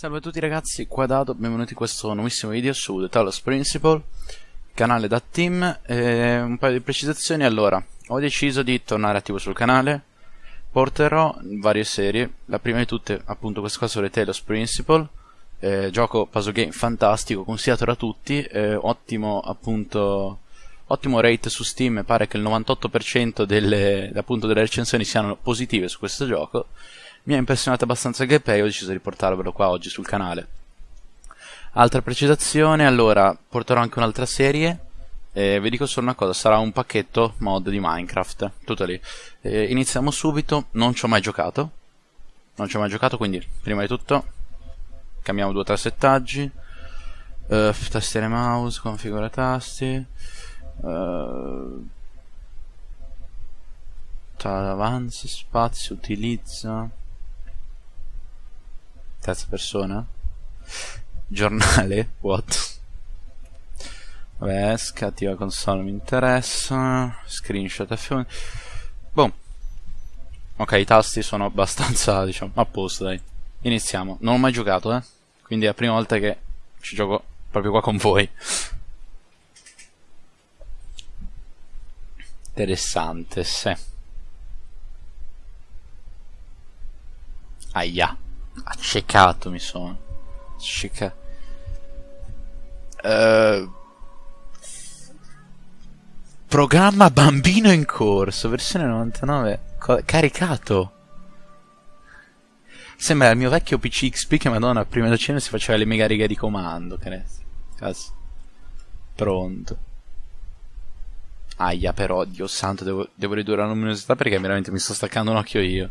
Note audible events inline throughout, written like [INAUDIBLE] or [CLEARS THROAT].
Salve a tutti ragazzi, qua Dado, benvenuti in questo nuovissimo video su The Talos Principle, canale da team, e un paio di precisazioni, allora, ho deciso di tornare attivo sul canale, porterò varie serie, la prima di tutte appunto questa qua su The Talos Principle, eh, gioco puzzle game fantastico, consigliato da tutti, eh, ottimo appunto, ottimo rate su Steam, pare che il 98% delle, appunto, delle recensioni siano positive su questo gioco, mi ha impressionato abbastanza il gameplay ho deciso di portarvelo qua oggi sul canale. Altra precisazione, allora, porterò anche un'altra serie, e vi dico solo una cosa, sarà un pacchetto mod di Minecraft, tutto lì. E iniziamo subito, non ci ho mai giocato, non ci ho mai giocato, quindi prima di tutto cambiamo due o tre settaggi, uh, tastiere mouse, configura tasti, uh, avanza, spazio, utilizza terza persona? Giornale? [LAUGHS] What? Vabbè scattiva console mi interessa. Screenshot F1 boh. Ok i tasti sono abbastanza [LAUGHS] diciamo a posto dai. Iniziamo. Non ho mai giocato eh. Quindi è la prima volta che ci gioco proprio qua con voi. Interessante se aia Accecato mi sono. Accecato. Uh, programma bambino in corso, versione 99. caricato. Sembra il mio vecchio PC XP che madonna prima da cena si faceva le mega righe di comando. Che ne Cazzo. Pronto. Aia però, Dio santo, devo, devo ridurre la luminosità perché veramente mi sto staccando un occhio io.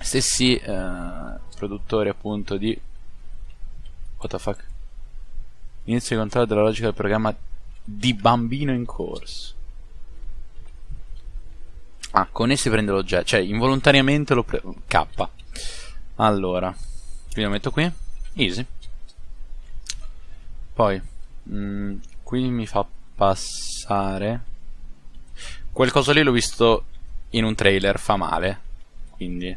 stessi eh, produttori appunto di what the fuck? Inizio di controllo della logica del programma di bambino in corso. Ah con essi prende l'oggetto cioè involontariamente lo pre K. Allora quindi lo metto qui? Easy. Poi mh, mm, qui mi fa passare quel coso lì l'ho visto in un trailer fa male quindi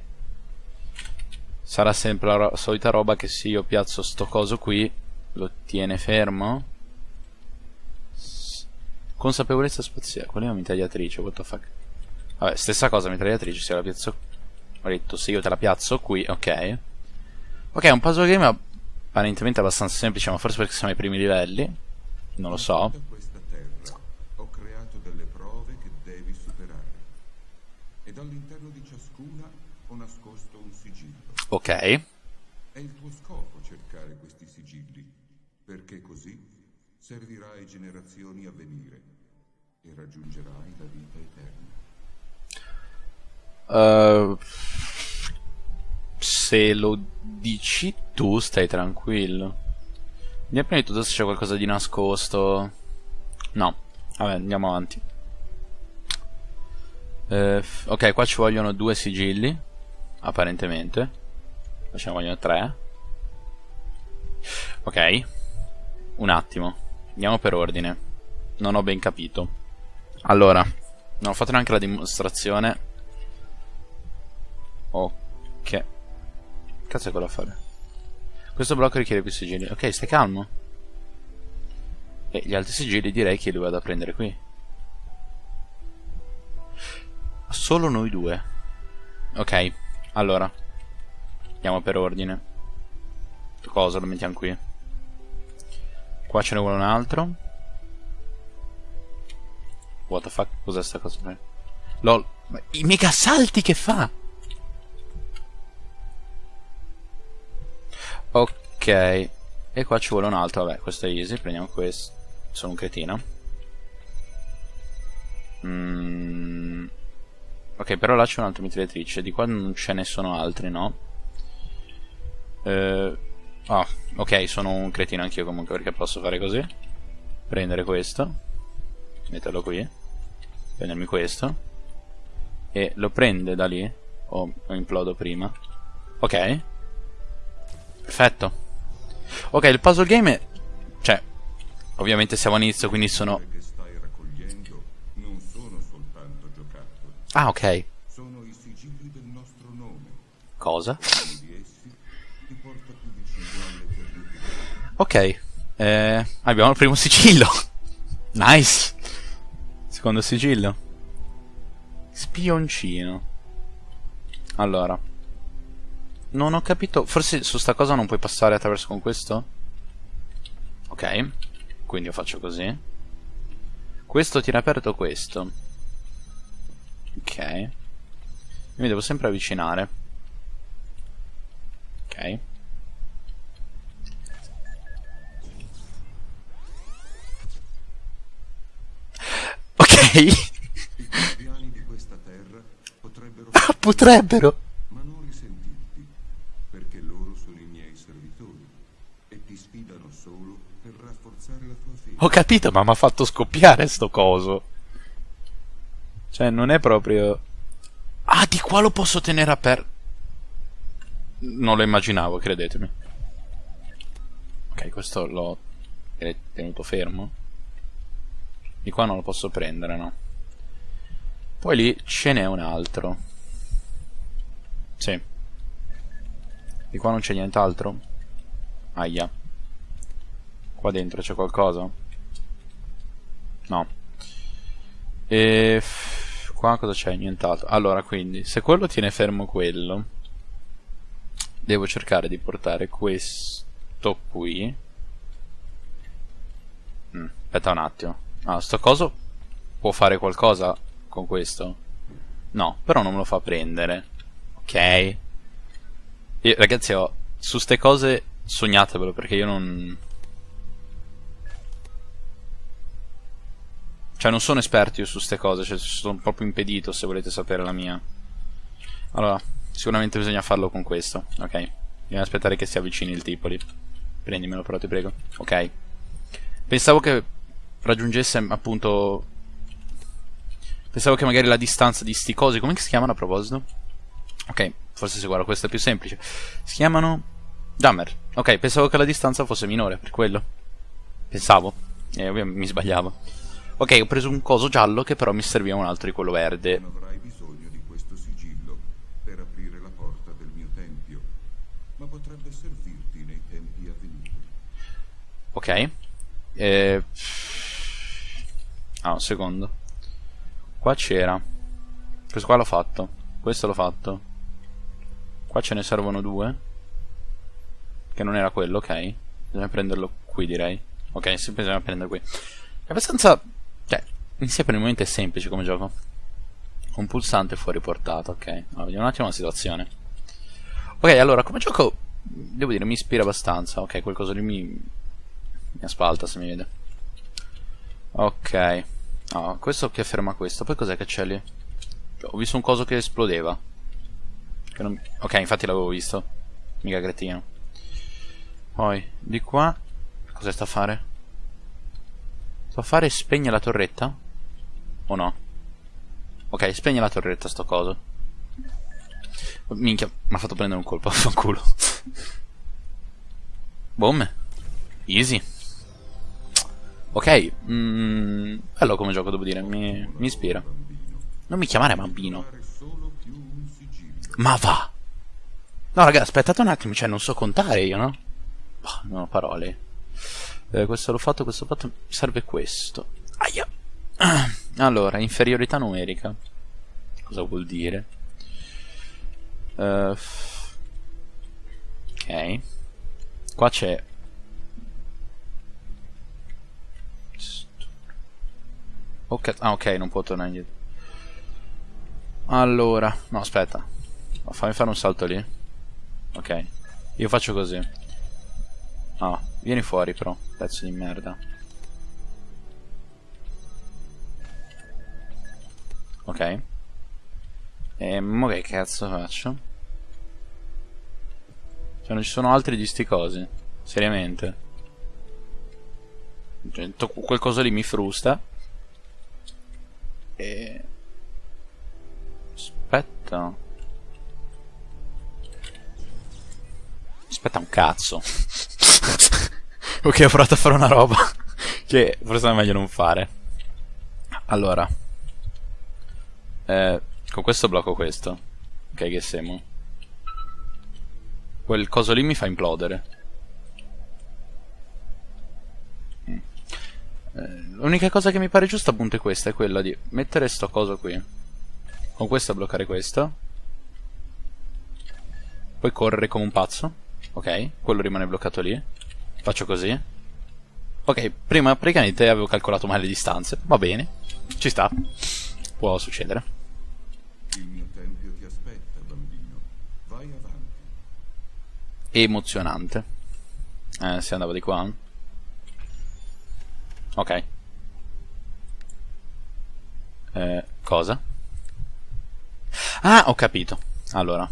Sarà sempre la ro solita roba che se io piazzo sto coso qui lo tiene fermo. Consapevolezza spaziale. Qual è la mitragliatrice? What the fuck? Vabbè, stessa cosa mitragliatrice, se la piazzo... Ho detto, se io te la piazzo qui, ok. Ok, è un puzzle game apparentemente abbastanza semplice, ma forse perché siamo ai primi livelli. Non lo so. Ho creato delle prove che devi superare. Ed all'interno di ciascuna ho nascosto un sigillo. Ok. È il tuo scopo cercare questi sigilli, perché così servirà ai generazioni a venire e raggiungerai la vita eterna. Uh, se lo dici tu, stai tranquillo. Andiamo prima di tutto se c'è qualcosa di nascosto. No. Vabbè, andiamo avanti. Uh, ok, qua ci vogliono due sigilli. Apparentemente. Ce ne vogliono tre. Ok. Un attimo. Andiamo per ordine. Non ho ben capito. Allora. Non ho fatto neanche la dimostrazione. Ok. Cazzo è quello a fare? Questo blocco richiede più sigilli. Ok, stai calmo. E gli altri sigilli direi che li vado a prendere qui. Solo noi due. Ok, allora. Andiamo per ordine. Cosa lo mettiamo qui? Qua ce ne vuole un altro. What the fuck? Cos'è sta cosa? LOL. Ma I mega salti che fa! Ok. E qua ci vuole un altro. Vabbè, questo è easy. Prendiamo questo. Sono un cretino. Mm. Ok, però là c'è un'altra mitragliatrice. Di qua non ce ne sono altri, no? Eh... Oh, ok, sono un cretino anch'io comunque perché posso fare così. Prendere questo. Metterlo qui. Prendermi questo. E lo prende da lì. O lo implodo prima. Ok. Perfetto. Ok, il puzzle game è... Cioè, ovviamente siamo all'inizio, quindi sono... Ah, ok. Sono i sigilli del nostro nome. Cosa? Ok. Eh, abbiamo il primo sigillo. [LAUGHS] nice. Secondo sigillo. Spioncino. Allora. Non ho capito. Forse su sta cosa non puoi passare attraverso con questo? Ok. Quindi io faccio così. Questo tiene aperto questo. Ok. Mi devo sempre avvicinare. Ok. Ok. I piani di questa terra potrebbero... Ah, potrebbero! Ma non risentirti, perché loro sono i miei servitori e ti sfidano solo per rafforzare la tua fede. Ho capito, ma mi ha fatto scoppiare sto coso. Cioè, non è proprio... Ah, di qua lo posso tenere aperto. Non lo immaginavo, credetemi. Ok, questo l'ho tenuto fermo. Di qua non lo posso prendere, no. Poi lì ce n'è un altro. Sì. Di qua non c'è nient'altro? Aia. Qua dentro c'è qualcosa? No. E... Qua cosa c'è? Nient'altro. Allora, quindi, se quello tiene fermo quello, devo cercare di portare questo qui. Mm, aspetta un attimo. Ah, sto coso può fare qualcosa con questo? No, però non me lo fa prendere. Ok. Io, ragazzi, ho, su ste cose sognatevelo perché io non... Cioè non sono esperto io su queste cose, cioè sono proprio impedito se volete sapere la mia. Allora, sicuramente bisogna farlo con questo, ok? Bisogna aspettare che si avvicini il tipo lì. Prendimelo però ti prego. Ok. Pensavo che raggiungesse appunto... Pensavo che magari la distanza di sti cosi, come si chiamano a proposito? Ok, forse se guardo questo è più semplice. Si chiamano... Jammer. Ok, pensavo che la distanza fosse minore, per quello. Pensavo. E ovviamente mi sbagliavo. Ok, ho preso un coso giallo che però mi serviva un altro di quello verde. Non avrai bisogno di questo sigillo per aprire la porta del mio tempio, ma potrebbe servirti nei tempi a venire. Ok. Eh... Ah, un secondo. Qua c'era. Questo qua l'ho fatto. Questo l'ho fatto. Qua ce ne servono due. Che non era quello, ok. Bisogna prenderlo qui, direi. Ok, sì, bisogna prenderlo qui. È abbastanza cioè, in sé per il momento è semplice come gioco. Un pulsante fuori portata, ok. Allora, vediamo un attimo la situazione. Ok, allora, come gioco, devo dire, mi ispira abbastanza. Ok, qualcosa lì mi, mi aspalta se mi vede. Ok. Oh, questo che ferma questo. Poi cos'è che c'è lì? Ho visto un coso che esplodeva. Che non... Ok, infatti l'avevo visto. Mica cretino. Poi, di qua... Cosa sta a fare? So fare spegne la torretta? O no? Ok, spegne la torretta sto coso. Minchia, mi ha fatto prendere un colpo, [LAUGHS] fanculo. Boom. Easy. Ok, mm, bello come gioco devo dire, mi, mi ispira. Non mi chiamare bambino. Ma va! No raga, aspettate un attimo, cioè non so contare io, no? Boh, non ho parole eh, questo l'ho fatto, questo l'ho fatto, serve questo. Aia. [CLEARS THROAT] Allora, inferiorità numerica. Cosa vuol dire? Uh, ok. Qua c'è... Ok, ah ok, non può tornare indietro. Allora, no aspetta. Fammi fare un salto lì. Ok. Io faccio così. Ah, vieni fuori però, pezzo di merda. Ok. E mo che cazzo faccio? Cioè non ci sono altri di sti cosi. Seriamente. Cioè, quel coso lì mi frusta. E... Aspetta. Aspetta un cazzo. [LAUGHS] ok, ho provato a fare una roba [LAUGHS] che forse è meglio non fare. Allora. Eh, con questo blocco questo. Ok, che siamo. Quel coso lì mi fa implodere. L'unica cosa che mi pare giusta appunto è questa, è quella di mettere sto coso qui. Con questo bloccare questo. Poi correre come un pazzo. Ok, quello rimane bloccato lì. Faccio così. Ok, prima praticamente avevo calcolato male le distanze. Va bene, ci sta. Può succedere. Il mio tempio ti aspetta, bambino. Vai avanti. Emozionante. Eh, si andava di qua. Ok. Eh, cosa? Ah, ho capito. Allora,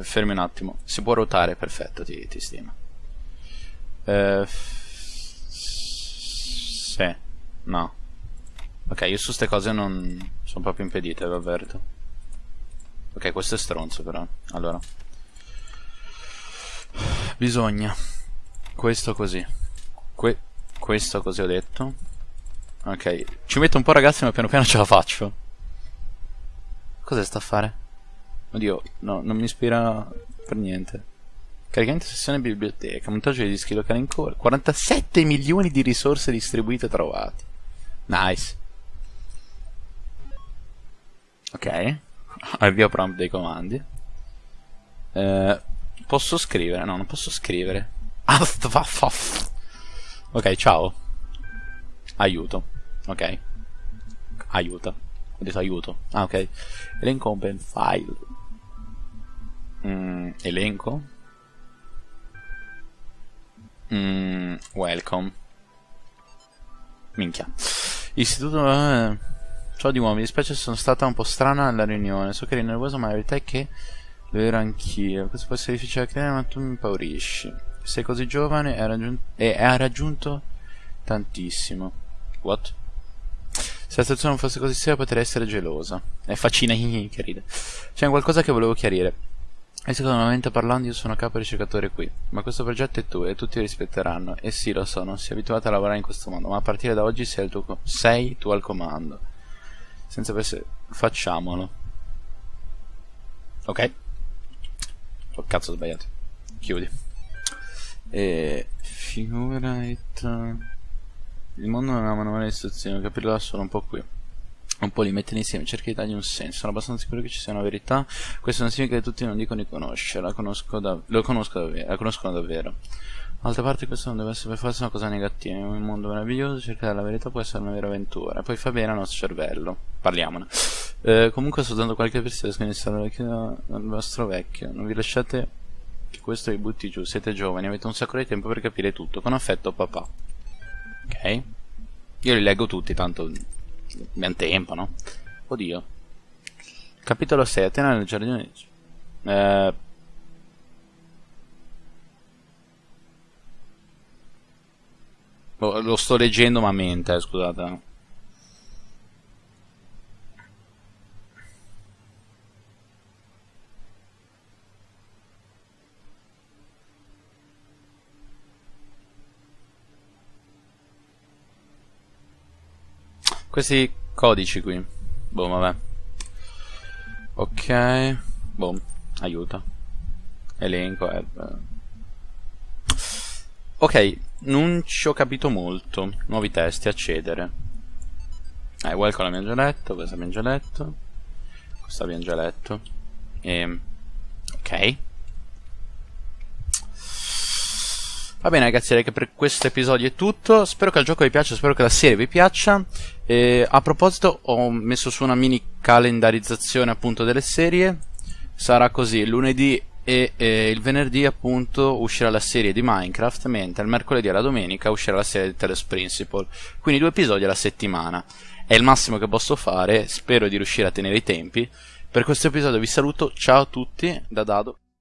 fermi un attimo. Si può ruotare, perfetto, ti, ti stimo. Eh, sì, no. Ok, io su queste cose non sono proprio impedite, vi avverto. Ok, questo è stronzo però. Allora. Bisogna. Questo così. Que questo così ho detto. Ok. Ci metto un po' ragazzi ma piano piano ce la faccio. Cos'è sta a fare? Oddio, no, non mi ispira per niente. Caricamento sessione biblioteca, montaggio di dischi locali in core, 47 milioni di risorse distribuite e trovate. Nice. Ok. [LAUGHS] avvio prompt dei comandi. Eh, posso scrivere? No, non posso scrivere. [LAUGHS] ok, ciao. Aiuto. Ok. Aiuta. Ho detto aiuto. Ah, ok. Elenco open file. Mm, elenco. Mm, welcome. Minchia. Istituto... Eh, Ciao di nuovo, mi dispiace sono stata un po' strana alla riunione. So che eri nervoso, ma la verità è che lo ero anch'io. Questo può essere difficile da credere, ma tu mi impaurisci. Sei così giovane e, raggiun e ha raggiunto tantissimo. What? Se la situazione non fosse così seria potrei essere gelosa. È facina [LAUGHS] che ride. C'è qualcosa che volevo chiarire. Economicamente parlando io sono capo ricercatore qui, ma questo progetto è tuo e tutti rispetteranno. E sì, lo so, non sei abituato a lavorare in questo modo, ma a partire da oggi sei, tuo, sei tu al comando senza pensare facciamolo ok oh cazzo sbagliato chiudi e figura it il mondo non ha manuale di istruzioni capirlo solo un po' qui. Un po' li mettere insieme cerca di dargli un senso. Sono abbastanza sicuro che ci sia una verità. Questo non significa che tutti non dicono di conoscerla conosco da, lo conosco davvero, la conoscono davvero. D'altra parte questo non deve essere per forza una cosa negativa, in un mondo meraviglioso cercare la verità può essere una vera avventura, poi fa bene al nostro cervello, parliamone. Eh, comunque sto dando qualche versione che iniziare vecchio al vostro vecchio, non vi lasciate che questo vi butti giù, siete giovani, avete un sacco di tempo per capire tutto, con affetto papà. Ok? Io li leggo tutti, tanto abbiamo tempo, no? Oddio. Capitolo 6, Atena nel giardino di... Eh... Lo, lo sto leggendo ma mente, eh, scusate. Questi codici qui. Boh, vabbè. Ok. Boh, aiuta. Elenco, eh. Ok, non ci ho capito molto. Nuovi testi, accedere. Eh, welcome l'abbiamo già letto, questo abbiamo già letto. Questo abbiamo già letto. E... Ehm, ok. Va bene ragazzi, direi che per questo episodio è tutto. Spero che il gioco vi piaccia, spero che la serie vi piaccia. E a proposito, ho messo su una mini calendarizzazione appunto delle serie. Sarà così, lunedì e eh, il venerdì appunto uscirà la serie di Minecraft, mentre il mercoledì e la domenica uscirà la serie di Teles Principle. Quindi due episodi alla settimana. È il massimo che posso fare, spero di riuscire a tenere i tempi, Per questo episodio vi saluto, ciao a tutti da Dado.